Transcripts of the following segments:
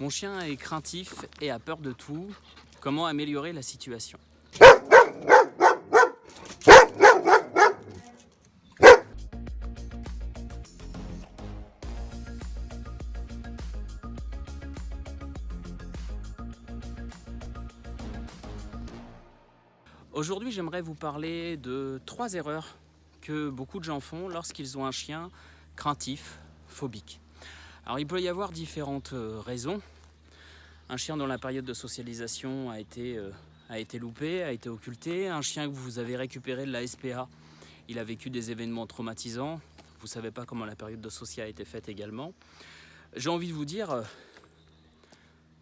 Mon chien est craintif et a peur de tout. Comment améliorer la situation? Aujourd'hui, j'aimerais vous parler de trois erreurs que beaucoup de gens font lorsqu'ils ont un chien craintif, phobique. Alors il peut y avoir différentes euh, raisons. Un chien dont la période de socialisation a été, euh, a été loupée, a été. Un chien que vous avez récupéré de la SPA, il a vécu des événements traumatisants. Vous ne savez pas comment la période de social a été faite également. J'ai envie de vous dire, euh,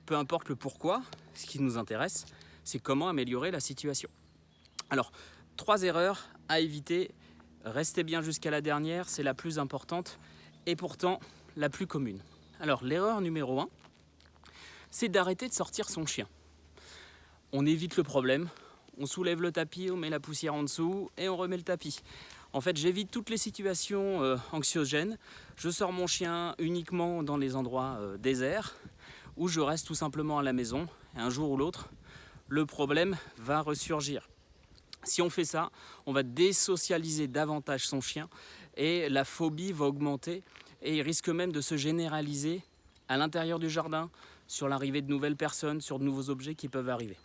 peu importe le pourquoi, ce qui nous intéresse, c'est comment améliorer la situation. Alors, trois erreurs à éviter. Restez bien jusqu'à la dernière, c'est la plus importante. Et pourtant, la plus commune. Alors l'erreur numéro 1, c'est d'arrêter de sortir son chien. On évite le problème, on soulève le tapis, on met la poussière en dessous et on remet le tapis. En fait, j'évite toutes les situations euh, anxiogènes. Je sors mon chien uniquement dans les endroits euh, déserts où je reste tout simplement à la maison. Et un jour ou l'autre, le problème va ressurgir. Si on fait ça, on va désocialiser davantage son chien et la phobie va augmenter et il risque même de se généraliser à l'intérieur du jardin, sur l'arrivée de nouvelles personnes, sur de nouveaux objets qui peuvent arriver.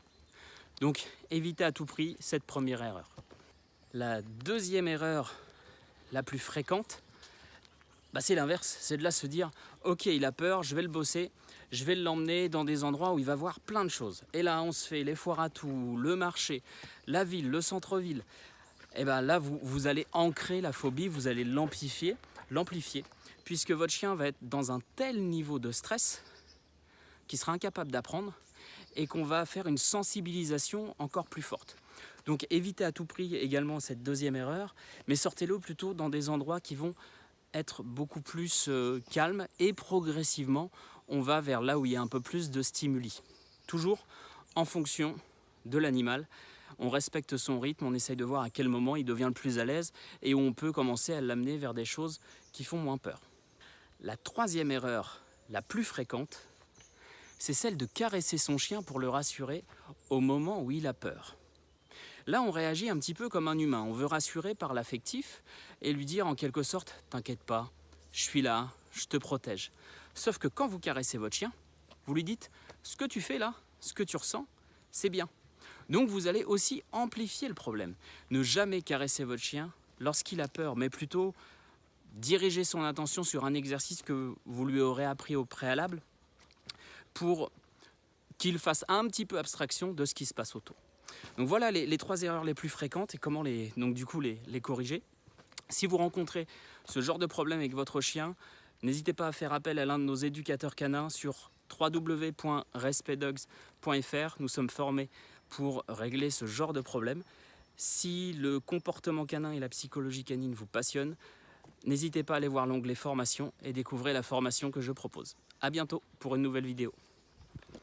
Donc évitez à tout prix cette première erreur. La deuxième erreur la plus fréquente, bah c'est l'inverse, c'est de là se dire ok il a peur, je vais le bosser, je vais l'emmener dans des endroits où il va voir plein de choses. Et là on se fait les foires à tout, le marché, la ville, le centre-ville. Et bien là vous, vous allez ancrer la phobie, vous allez l'amplifier, l'amplifier puisque votre chien va être dans un tel niveau de stress qu'il sera incapable d'apprendre et qu'on va faire une sensibilisation encore plus forte. Donc évitez à tout prix également cette deuxième erreur, mais sortez-le plutôt dans des endroits qui vont être beaucoup plus euh, calmes et progressivement on va vers là où il y a un peu plus de stimuli. Toujours en fonction de l'animal, on respecte son rythme, on essaye de voir à quel moment il devient le plus à l'aise et où on peut commencer à l'amener vers des choses qui font moins peur. La troisième erreur la plus fréquente, c'est celle de caresser son chien pour le rassurer au moment où il a peur. Là, on réagit un petit peu comme un humain. On veut rassurer par l'affectif et lui dire en quelque sorte « T'inquiète pas, je suis là, je te protège ». Sauf que quand vous caressez votre chien, vous lui dites « Ce que tu fais là, ce que tu ressens, c'est bien ». Donc vous allez aussi amplifier le problème. Ne jamais caresser votre chien lorsqu'il a peur, mais plutôt diriger son attention sur un exercice que vous lui aurez appris au préalable pour qu'il fasse un petit peu abstraction de ce qui se passe autour. Donc voilà les, trois erreurs les plus fréquentes et comment les, donc du coup les, les corriger. Si vous rencontrez ce genre de problème avec votre chien, n'hésitez pas à faire appel à l'un de nos éducateurs canins sur www.respectdogs.fr. Nous sommes formés pour régler ce genre de problème. Si le comportement canin et la psychologie canine vous passionnent, N'hésitez pas à aller voir l'onglet formation et découvrir la formation que je propose. A bientôt pour une nouvelle vidéo.